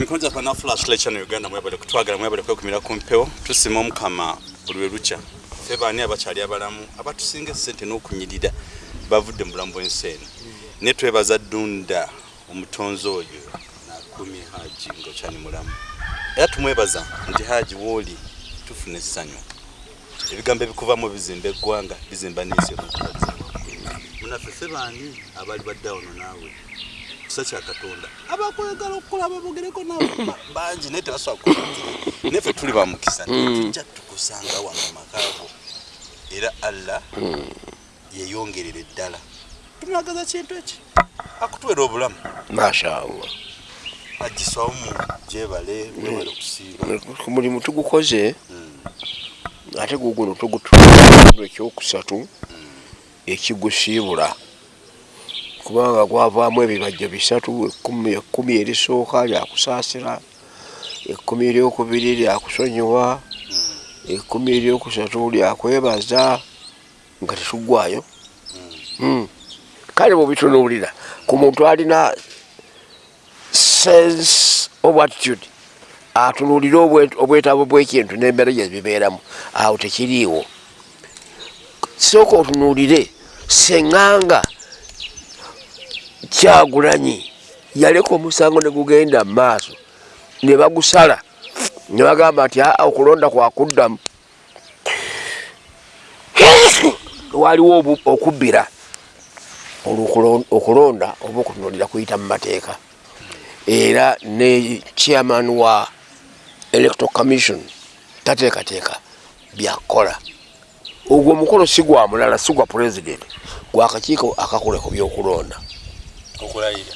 mikono gyaffe nafulash lecture uganda mwebale kutwagala mwebale kwekumira ku mpewo. Tusima omukama buli lwe lukya. Ffe baani abakyali abalamu? Abatusinga esente n'okunyirira bavudde mu bulamu bw'ensi eno naye twebaza ddunda omutonzi oyo nakumye haji ngaokyali mulamu. Era tumwebaza nti haji wooli tufuna essanyu. Ebigambo ebikuvamu bizimba eggwanga bizimba n'ensi emukubaza munaffe ffe baani abali badde awono naawe kisa kya katonda abakwagala okukola babogereko nabo ba- bangi naye tebasobola kukulangira naye tuli bamukisa tujja tukusanga wano mumakago era allah yeyongerera eddala tunagaza kintu eki akutwera obulamu mashallah agiswawo mu gyebale wewale okusiiba ku mulimu tugukoze ate guguno tugutu ekyokusatu ekigusiibula kubanga gwavaamu ebibajjo bisatu ekkumi erisooka lyakusaasira ekkumi eryokubiri lyakusonyiwa ekkumi eryokusatu lyakwebaza nga tetugwayo Mm. kale bwebitunuulira ku muntu alina sense of attitude atunuulire obwe- obwetaavu bw'ekintu n'embeera gye bibeeramu awo tekiriiwo sooka otunuulire seŋŋanga kyagulanyi. Yaleka omusango ne gugenda mu maaso. Ne bagusala ne bagamba nti aa okulonda kwakuddamu waliwo okubbira olwokulon- okulonda oba okutunulira kuyita mu mateeka. Era ne chairman wa electoral commission tateekateeka byakukola ogwo omukolo si gwa mulala si gwa president. Gwakakiiko akakola ku byokulonda okulayira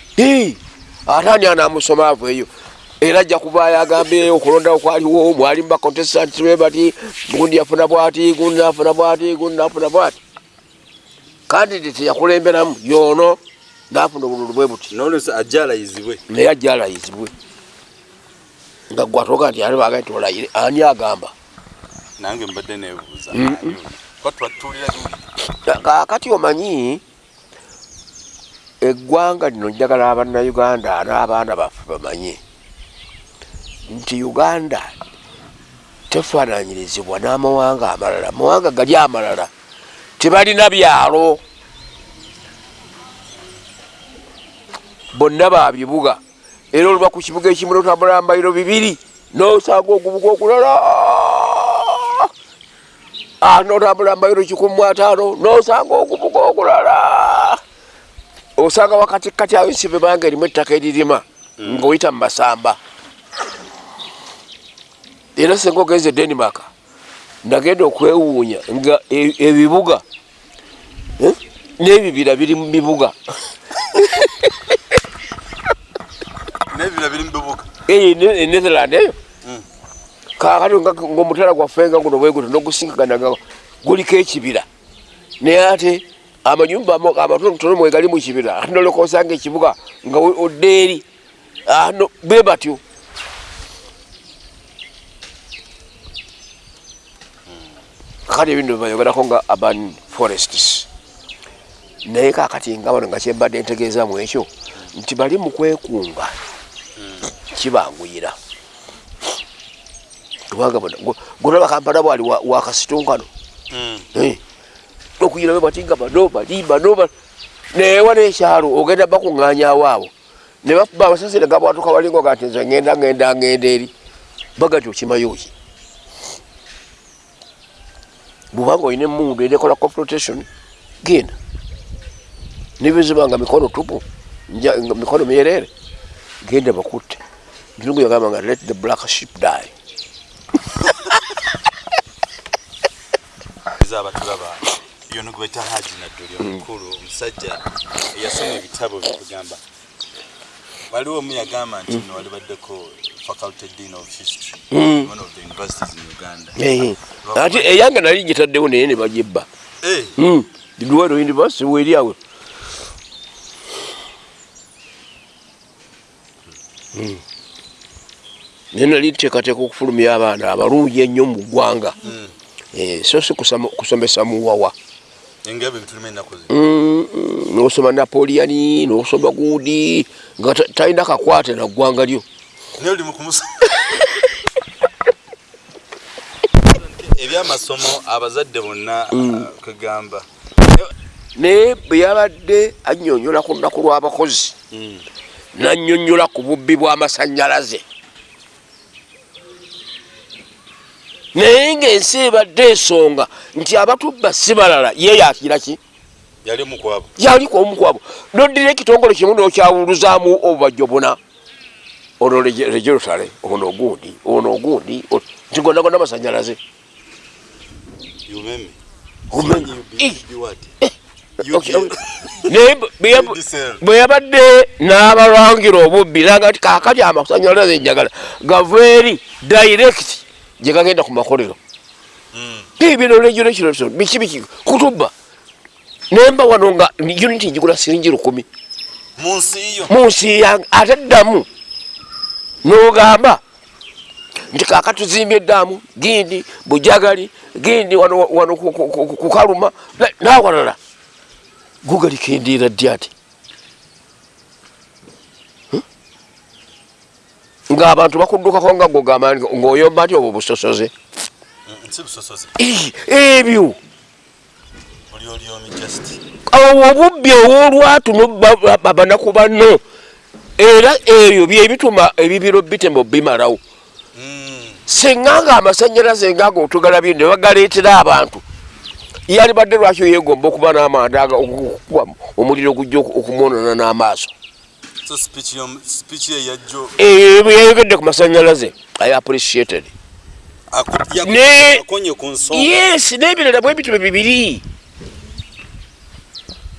ate ani anamusoma aveeyo era ajja kuvaayo agambe okulonda okwaliwo mwali mu bacontestant be bati gundi yafuna bwati gundi nafuna bwati gundi nafuna bwati. Kandidate yakulemberamu yono nafuna obululu bwe buti. Naye ajja alayizibwe nga gwatoga nti ali baga nti olayire ani agamba? Nange mbadde nebuuza kwatwatulira kakati omanyi eggwanga lino njagala abannayuganda n'abaana baffe bamanye nti uganda tefaananyirizibwa n'amawanga amalala. Amawanga gali amalala. Tebalina byalo. Bonna babibuga era oluba ku kibuga ekimu notambula mbayiro bibiri nosanga ogubuga okulala. Ah, notambula mbayiro kikumu ataano nosanga ogubuga okulala osanga wakatikati awo ensibe banga erimu ettaka eririma ngaoyita mu masamba. Era senga ogenze denmark nagenda okwewuunya nga e- ebibuga eh, n'ebibira biri mu bibuga. Mubibuga enetherland eyo. Mm. kakati nga- ngaomutala gwaffe nga guno bweguto nogusinkaganaga guliko ekibira. Naye ate amanyumba amatonotono mwegali mu kibira. Ate noleka osanga ekibuga nga odda eri. Ah, no, bwe batyo. Kakati ebintu byebayogerako nga urban forests. Naye kakati nga bano nga kyembadde ntegeezamu ekyo nti bali mu kwekunga. Kibanguyira. Kubanga golaba kampala bwali wa- wakasitunkano Be bati nga bano bali bano ba- newa nekyalo ogenda bakuŋŋanyawo abo ne bakuba amasasire gabwatuka walingo gati nze ngenda ngenda ngenda eri. Bagati okimayo ki bwubanga olina emundu enekola confrontation genda. Nibizibanga mikono tupu nga mikono myerere genda bakutte. Ntungu yagamba nga let the black ship die. Abatulaba yono gweta haji nadduli omukulu omusajja eyasoma ebitabo bikugamba waliwo omu yagamba nti no wali baddeko faculty dean of history Mm. one of the universities in uganda. Eh, ate eyange nali ngitaddewo naye ne bagibba Eh, luwero university weri awe naye nali nteekateeka okufulumya abaana abalungi ennyo mu ggwanga. Mm. Eh, so si kusama- kusomesa muwawa engabo ebitulima ennaku zino. Mm, mm, nosoma napoleoni nosoma gundi nga ta- talina kakwate na ggwanga lyo. Naye oli mukumusa ebyamasomo abazadde bonna kwegamba naye bwe yabadde annyonnyola ku lunaku lw'abakozi nannyonnyola ku bubbi bw'amasannyalaze naye ng'ensi ebadde ensonga nti abatubba si balala ye yakira ki? Yali omukwabo yali kwomukwabo noddira ekitongole kimu nokyawuluzaamu obubajjo buna. Ono rejerutale ono ogundi ono ogundi nti gonna masanyalaze Eh. Bwe yabadde n'abalwangira obubbi nanga ti kakati amasanyalaze njagala. Gaveri direct gye gagenda ku makolero Mm. bibino regulations biki biki kutubba nemba wano nga unity njigula siringi lukumi mu nsi yo mu nsi yange ate ddamu n'ogamba. Nti kaka tuzimbye eddamu gindi bujagali gindi wano wano ku- ku- ku- ku kaluma. Na- nawalala. Gugalikendeera ddi ati? Hmm? ng'abantu bakuddukako nga gogamba ng'oyomba nti obwo busosoze Ebyo. Awo obubbi obwolwatuno banaku banno. Era ebyo byebituma ebibiro bitemo bimalawo. Mm. senga nga amasanyalaze ngago otugalabye ne bagaleetera abantu. Yali badde lwaki yegomba okuba n'amanda okukuba omuliro gujja oku- okumwonona n'amaaso? Bye yayogedde ku masanyalaze. I appreciated Ne- akonye ku nsonga yes n'ebirala bwe bitube bibiri.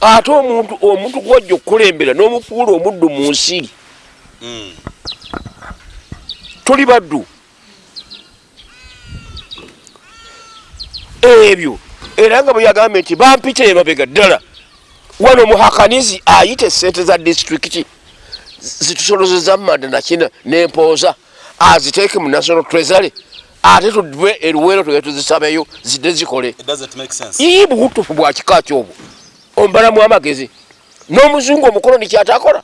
Ate omuntu omuntu gwajja okukulembera n'omufuula omuddu mu nsi Mm. tuli baddu. Ebyo era nga bwe yagambye nti bampita emabega ddala wano muhakanizi ayita esente za disitulikiti zitusolozeza mumanda nakina nempooza aziteeke mu national treasury ate tudwe eruweero tuge tuzisabeyo zidde zikole. It doesn't make sense. Ii bugutufu bwa kika kyobwo ombalamu amagezi. N'omuzungu omukoloni kyatakola?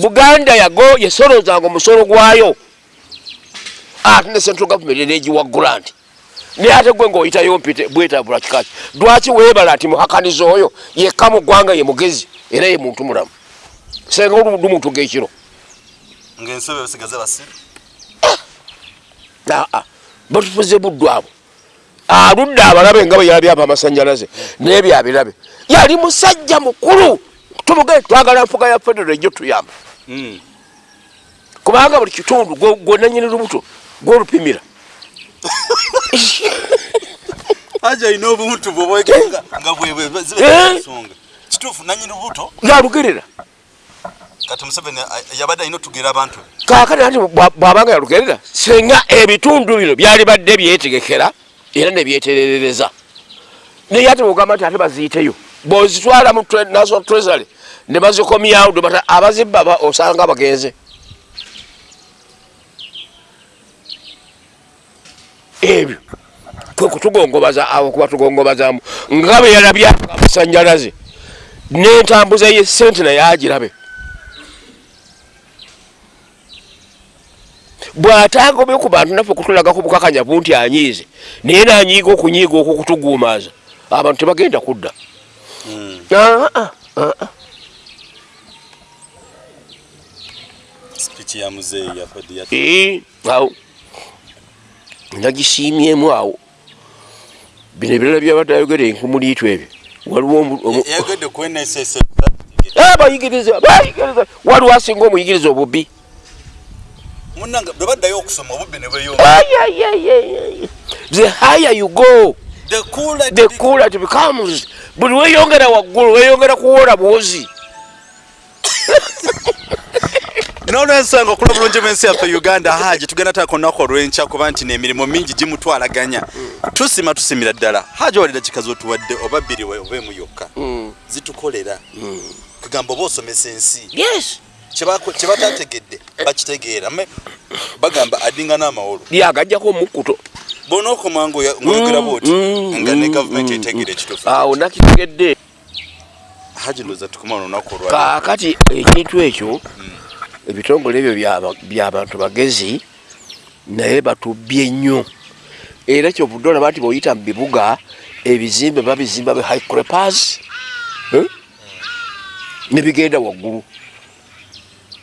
Buganda yago yesolozanga omusolo gwayo. Ate ne central government enegiwa grant. Naye ate gwe ngaoyitayo mpite bwetabula kikaki lwaki weebala nti muhakaniza oyo yekka mu ggwanga ye mugezi era ye muntu mulamu? Senga oludu muntu gekiro ng'ensobe basigaze basiru aa batufuze buddu abo aludde abalabe nga bwe yalabyaba amasanyalaze naye byabirabe yali musajja mukulu tumuge twagala nfuga ya federo ejjo tuyamba Mm. kubanga buli kitundu gwe- gwe nanyini lubuto gwolupimira haja ayina obuntu bwobwegenga nga bwebwe Eh? kituufu nanyini lubuto yalugerera kati museveni yabadde alina otugera abantu. Be kakati ati bwa- bwabanga yalugerera senga ebitundu bino byali badde byetegekera era nebyetererereza naye ate bwogamba nti ate baziyiteyo bwozitwala mu national treasury ne bazikomyawo debata abazibba ba- osanga bagenze. Ebyo kwe kutugongobaza awo kuba tugongobazaamu nga bwe yalabya amasanyalaze n'entambuza ye sente naye agirabe bw'atagobye ku bantu naffe kutulagako bukakanyavu nti anyiize naye nanyiiga okunyiiga okwo kutuguumaaza abantu tebagenda kudda. Mm. Ah, ah, ah, awo nagisiimyemu awo. Bino ebirala byabadde ayogere enkumuliitu ebyo. Waliwo bayigiriza bayigiriza. Waliwo asinga omuyigiriza obubbi munanga bwe baddayo okusoma obubbi ne bweyonga Ay, ay, ay, ay, ay. the higher you go the cooler the cooler it becomes buli weyongera waggulu weyongera kuwola bwozi. N'olwensonga okula bulungi bw'ensi yaffe uganda haji tugenda taako olunaku olw'enkya kuba nti n'emirimu mingi gimutwalaganya. Tusima tusimira ddala. Haji walira kikazi otuwadde oba bbiri we oba emu yokka zitukolera. Kugamba oba osomesa ensi. Yes Kyebako- kye batategedde bakitegeera. Me- bagamba adinga n'amawolo. Lyagajjako omukkuto bonaokoma ngaoyogera bwoti mm, nga ne mm, gavumenti mm, etegeera ekituufu. Awo nakitegedde. Haji ndooza tukuma olunaku olwa kaakati ekintu ekyo ebitongole ebyo byaba- byabantu bagezi naye batubbye nnyo. Era kyovudde olaba nti bweoyita mu bibuga ebizimbe babizimba be high crepers nebigenda waggulu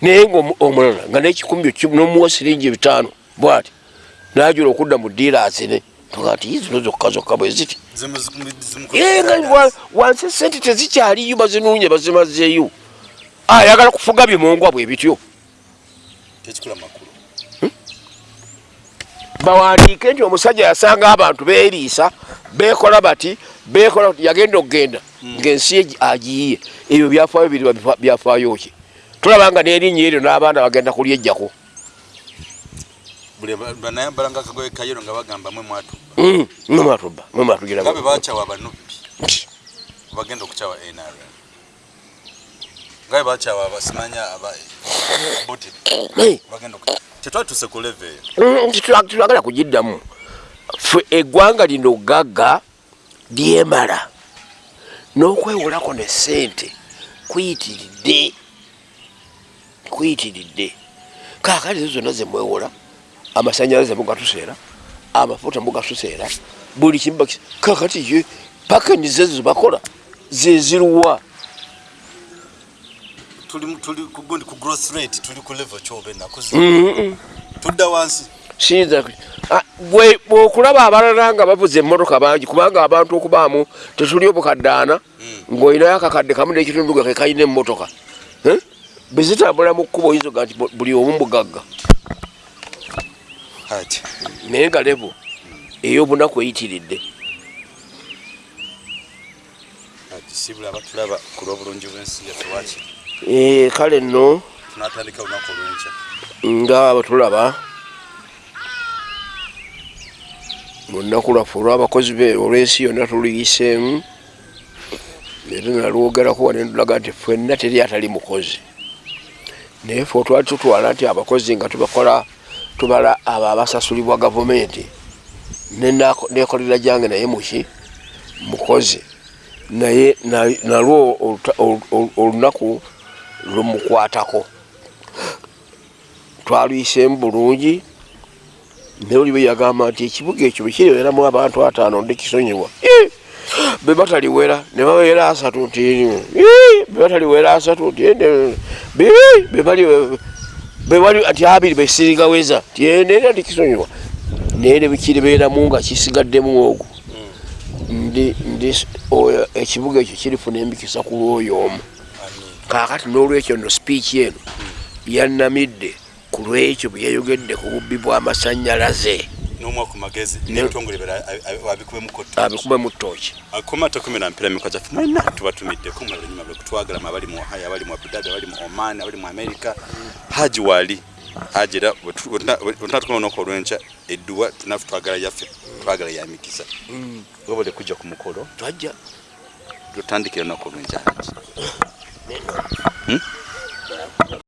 naye nga omu- omulala nga nekikumi nomuwa siringi bitaano bwati najula okudda mu diirazine tuga nti zino zokka zokka bwe ziti. Nga wa- wansi sente tezikyaliyo bazinuunye bazimazeeyo ayagala kufuga bimongwa bwe bityo. Makulu. Bawandiike nti omusajja yasanga abantu beeriisa bekola bati bekola yagenda okugenda ngaensi ye agiyiye. Ebyo byafaayo biri byafaayo ki tulaba nga n'erinnya eryo n'abaana bagenda kulyejjako. Buli ba- banayambala nga akagoye kayero nga bagamba mwe mwatu Mm, mwe mwatuba mwe mwatugira nga be bakyawa abanubbi bagenda okukyawa nrm nga be bakyawa abasimanya aba buti Hey, bagenda tetwatuse ku leve mm, titwagala kugiddamu. Fe eggwanga lino gagga lyemala. N'okwewolako ne sente kuyitiridde kuyitiridde. Kaakali ezo zonna zemwewola amasanyalaze mugatuseera amafuta mugatuseera buli kimu kakati ye pakeni zezo zebakola zeziruwa tudda wansi. Siyinza Ah, bwokulaba abalala nga bavuza emmotoka bangi kubanga abantu okubaamu tetuli obukaddaana ng'olinayo akakadde kamu n'ekitundu ge kekalina emmotoka? Bwe zitambula mu kkubo oyinza oga nti bu- buli omu mugagga. Naye nga levo ey'obunaku eyitiridde. Ati sibula abatulaba ku lw'obulungi bw'ensi yaffe waki Eh, kale nno. Tunatandika olunaku olw'enkya. Nga batulaba mu nnaku lwaffe olw'abakozi be olw'ensi yonna tuliyiseemu era nalwogerako wane ndulaga nti ffenna teri atali mukozi naye fe twali tutwala nti abakozi nga tubakola tubala abo abasasulibwa gavumenti. Nekolera gyange naye muki mukozi naye na- nalwo olunaku lumukwatako. Twalwiseemu bulungi naye oli bwe yagamba nti ekibuga ekyo bwekireeramu abantu ataano ndikisonyiwa be bataliwera ne babeera asatu nti "Ii, be bataliwera asatu nti ende- bii, be bali be bali ati abiri besirigaweza ti endeera ndikisonyiwa naye ne bikiribeeramu nga kisigaddemu ogwo oyo ekibuga ekyo kirifuna embikisa ku lwoyo omu. Kaakati n'olwekyo nno sipiiki eno yannamidde ku lwekyo bwe yayogedde ku bubbi bw'amasannyalaze n'omwaka ku magezi Ne- n'ebitongole bira abikubemu kotta abikube mu ttooki akoma takumira mpira mikoa gyaffe mwena tubatumiddeko mulanyuma lwekutwagala abali mu ohio abali mu abudabi abali mu oman abali mu america. Haji wali haji era wetunatukoma olunaku olwenkya edduwa nafe twagala yaffe twagala yamikisa webale kujja ku mukolo twajja tutandikira olunaku olwenkya. Haji